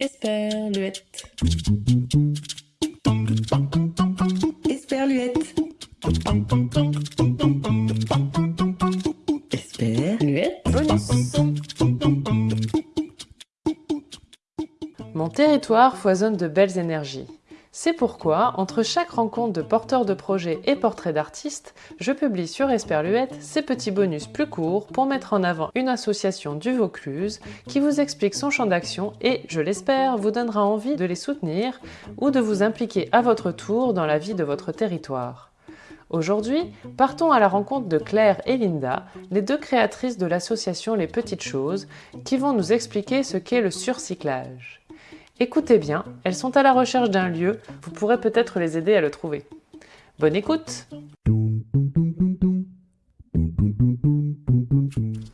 Esperluette. Esperluette. Esperluette. Mon territoire foisonne de belles énergies. C'est pourquoi, entre chaque rencontre de porteurs de projets et portraits d'artistes, je publie sur Esperluette ces petits bonus plus courts pour mettre en avant une association du Vaucluse qui vous explique son champ d'action et, je l'espère, vous donnera envie de les soutenir ou de vous impliquer à votre tour dans la vie de votre territoire. Aujourd'hui, partons à la rencontre de Claire et Linda, les deux créatrices de l'association Les Petites Choses, qui vont nous expliquer ce qu'est le surcyclage. Écoutez bien, elles sont à la recherche d'un lieu, vous pourrez peut-être les aider à le trouver. Bonne écoute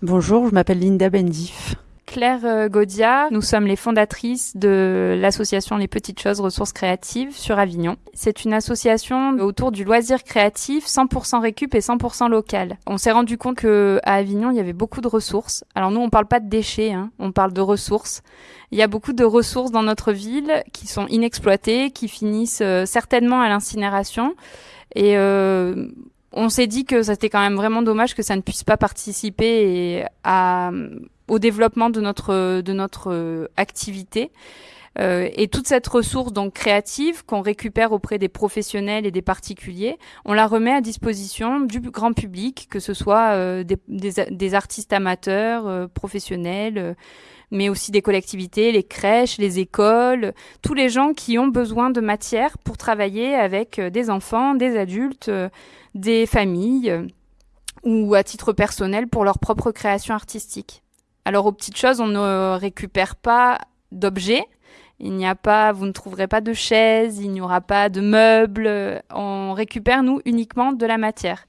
Bonjour, je m'appelle Linda Bendif. Claire euh, Godia, nous sommes les fondatrices de l'association Les Petites Choses Ressources Créatives sur Avignon. C'est une association autour du loisir créatif 100% récup et 100% local. On s'est rendu compte que à Avignon, il y avait beaucoup de ressources. Alors nous, on parle pas de déchets, hein, on parle de ressources. Il y a beaucoup de ressources dans notre ville qui sont inexploitées, qui finissent euh, certainement à l'incinération. Et euh, on s'est dit que c'était quand même vraiment dommage que ça ne puisse pas participer à au développement de notre de notre euh, activité. Euh, et toute cette ressource donc créative qu'on récupère auprès des professionnels et des particuliers, on la remet à disposition du grand public, que ce soit euh, des, des, des, artistes amateurs, euh, professionnels, euh, mais aussi des collectivités, les crèches, les écoles, tous les gens qui ont besoin de matière pour travailler avec des enfants, des adultes, des familles ou à titre personnel pour leur propre création artistique. Alors aux petites choses, on ne récupère pas d'objets. Il n'y a pas, vous ne trouverez pas de chaises, il n'y aura pas de meubles. On récupère nous uniquement de la matière,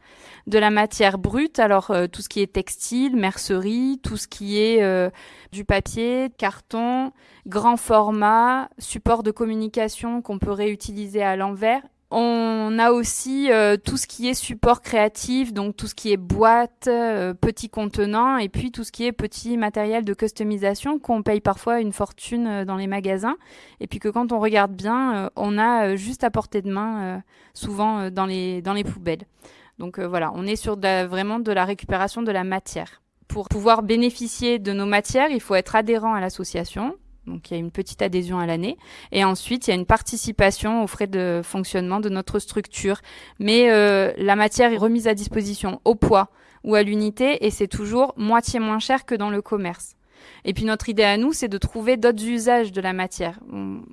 de la matière brute. Alors euh, tout ce qui est textile, mercerie, tout ce qui est euh, du papier, carton, grand format, support de communication qu'on peut réutiliser à l'envers on a aussi euh, tout ce qui est support créatif, donc tout ce qui est boîte, euh, petits contenants, et puis tout ce qui est petit matériel de customisation qu'on paye parfois une fortune euh, dans les magasins, et puis que quand on regarde bien, on a juste à portée de main, souvent dans les dans les poubelles. Donc voilà, on est sur vraiment de la récupération de la matière. Pour pouvoir bénéficier de nos matières, il faut être adhérent à l'association, donc il y a une petite adhésion à l'année. Et ensuite, il y a une participation aux frais de fonctionnement de notre structure. Mais euh, la matière est remise à disposition au poids ou à l'unité et c'est toujours moitié moins cher que dans le commerce. Et puis notre idée à nous, c'est de trouver d'autres usages de la matière.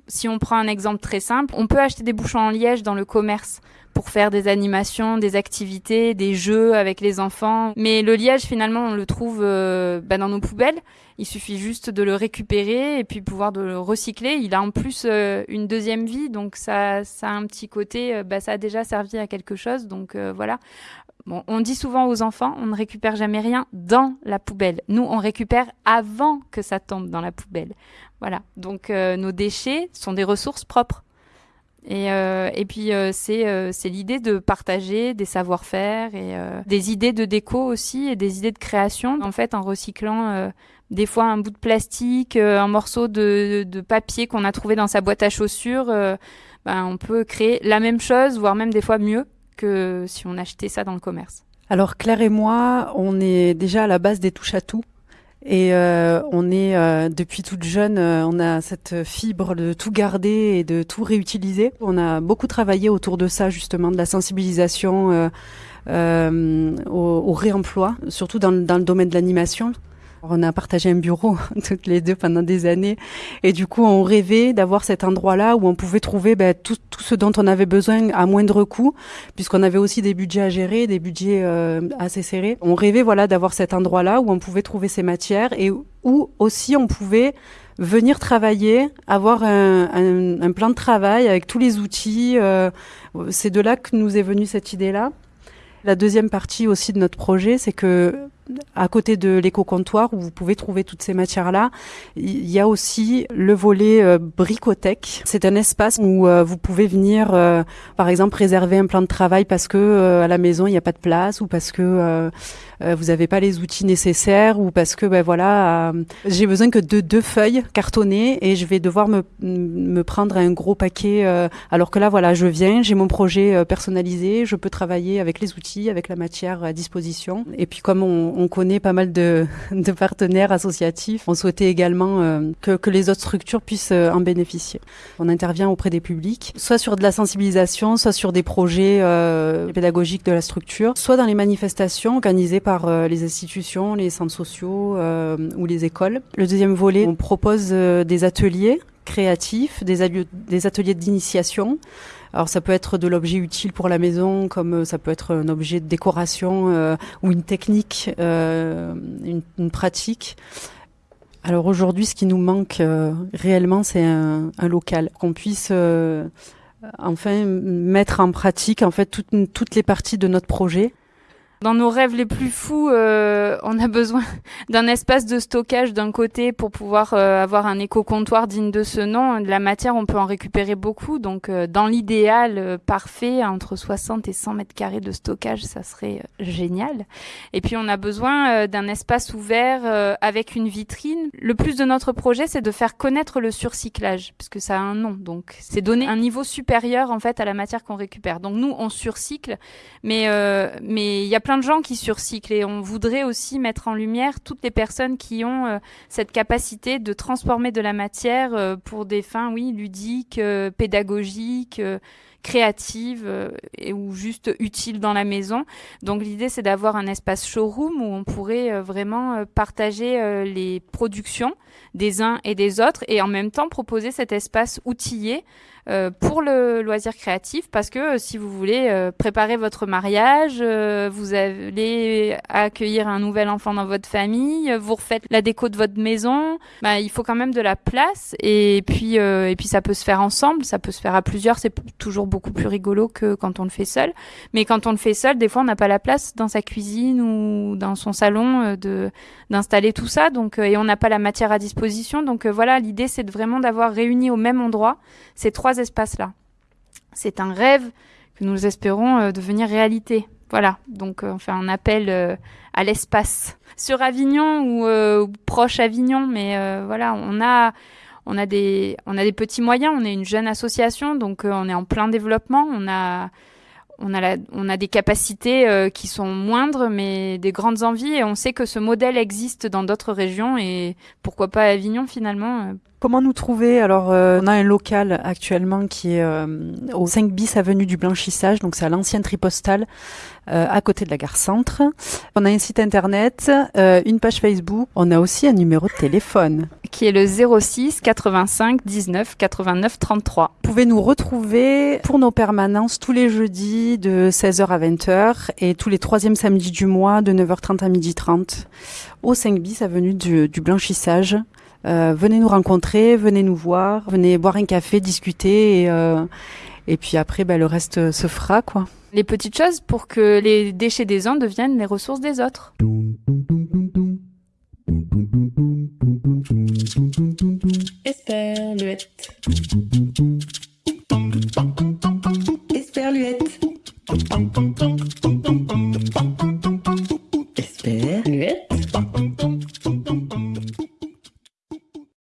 si on prend un exemple très simple, on peut acheter des bouchons en liège dans le commerce pour faire des animations, des activités, des jeux avec les enfants. Mais le liège, finalement, on le trouve euh, bah, dans nos poubelles. Il suffit juste de le récupérer et puis pouvoir de le recycler. Il a en plus euh, une deuxième vie, donc ça, ça a un petit côté, euh, bah, ça a déjà servi à quelque chose. Donc voilà. Bon, on dit souvent aux enfants, on ne récupère jamais rien dans la poubelle. Nous, on récupère avant que ça tombe dans la poubelle. Voilà. Donc nos déchets sont des ressources propres. Et, euh, et puis euh, c'est euh, l'idée de partager des savoir-faire et euh, des idées de déco aussi et des idées de création. En fait, en recyclant euh, des fois un bout de plastique, un morceau de, de papier qu'on a trouvé dans sa boîte à chaussures, ben, on peut créer la même chose, voire même des fois mieux que si on achetait ça dans le commerce. Alors Claire et moi, on est déjà à la base des touches à tout. Et euh, on est euh, depuis toute jeune, euh, on a cette fibre de tout garder et de tout réutiliser. On a beaucoup travaillé autour de ça justement, de la sensibilisation euh, au, au, réemploi, surtout dans le domaine de l'animation. On a partagé un bureau toutes les deux pendant des années et du coup on rêvait d'avoir cet endroit-là où on pouvait trouver ben, tout, tout, ce dont on avait besoin à moindre coût puisqu'on avait aussi des budgets à gérer, des budgets euh, assez serrés. On rêvait voilà d'avoir cet endroit-là où on pouvait trouver ces matières et où aussi on pouvait venir travailler, avoir un, un, un plan de travail avec tous les outils. Euh, C'est de là que nous est venue cette idée-là. La deuxième partie aussi de notre projet, c'est que à côté de l'éco-comptoir où vous pouvez trouver toutes ces matières-là, il y a aussi le volet euh. C'est un espace où euh, vous pouvez venir, euh, par exemple, réserver un plan de travail parce que à la maison il n'y a pas de place ou parce que vous n'avez pas les outils nécessaires ou parce que ben voilà, j'ai besoin que de deux feuilles cartonnées et je vais devoir me, me prendre un gros paquet. alors que là, voilà, je viens, j'ai mon projet personnalisé, je peux travailler avec les outils, avec la matière à disposition. Et puis comme on, on connaît pas mal de, de, partenaires associatifs. On souhaitait également euh, que, que, les autres structures puissent euh, en bénéficier. On intervient auprès des publics, soit sur de la sensibilisation, soit sur des projets euh, pédagogiques de la structure, soit dans les manifestations organisées par les institutions, les centres sociaux ou les écoles. Le deuxième volet, on propose des ateliers créatifs, des, ateliers d'initiation alors ça peut être de l'objet utile pour la maison, comme euh, ça peut être un objet de décoration euh, ou une technique, euh, une, pratique. Alors aujourd'hui, ce qui nous manque réellement, c'est un, local qu'on puisse enfin mettre en pratique en fait toutes les parties de notre projet. Dans nos rêves les plus fous, euh, on a besoin d'un espace de stockage d'un côté pour pouvoir euh, avoir un éco-comptoir digne de ce nom. De la matière, on peut en récupérer beaucoup. Donc, euh, dans l'idéal parfait, entre 60 et 100 mètres carrés de stockage, ça serait génial. Et puis, on a besoin d'un espace ouvert avec une vitrine. Le plus de notre projet, c'est de faire connaître le surcyclage, puisque ça a un nom. Donc, c'est donner un niveau supérieur en fait à la matière qu'on récupère. Donc, nous, on surcycle, mais mais il y a plein de gens qui surcyclent et on voudrait aussi mettre en lumière toutes les personnes qui ont euh, cette capacité de transformer de la matière euh, pour des fins, oui, ludiques, euh, pédagogiques créatives et ou juste utiles dans la maison. Donc l'idée c'est d'avoir un espace showroom où on pourrait vraiment partager les productions des uns et des autres et en même temps proposer cet espace outillé euh, pour le loisir créatif parce que euh, si vous voulez euh, préparer votre mariage, vous allez accueillir un nouvel enfant dans votre famille, vous refaites la déco de votre maison, bah, il faut quand même de la place et puis et puis ça peut se faire ensemble, ça peut se faire à plusieurs, c'est toujours beaucoup plus rigolo que quand on le fait seul. Mais quand on le fait seul, des fois on n'a pas la place dans sa cuisine ou dans son salon de d'installer tout ça, donc et on n'a pas la matière à disposition. Donc voilà, l'idée c'est vraiment d'avoir réuni au même endroit ces trois espaces-là. C'est un rêve que nous espérons euh, devenir réalité. Voilà, donc euh, on fait un appel euh, à l'espace sur Avignon ou, proche Avignon, mais voilà, on a on a des on a des petits moyens. On est une jeune association, donc on est en plein développement. On a on a, la, on a des capacités qui sont moindres, mais des grandes envies. Et on sait que ce modèle existe dans d'autres régions. Et pourquoi pas Avignon finalement Comment nous trouver? Alors, euh, on a un local actuellement qui est euh, au 5 bis avenue du Blanchissage, donc c'est à l'ancienne tripostale, euh, à côté de la gare Centre. On a un site internet, une page Facebook. On a aussi un numéro de téléphone qui est le 06 85 19 89 33. Vous pouvez nous retrouver pour nos permanences tous les jeudis de 16h à 20h et tous les troisièmes samedis du mois de 9h30 à 12h30 au 5 bis avenue du, du Blanchissage. Euh, venez nous rencontrer, venez nous voir, venez boire un café, discuter et, euh, et puis après ben, le reste se fera quoi. Les petites choses pour que les déchets des uns deviennent les ressources des autres.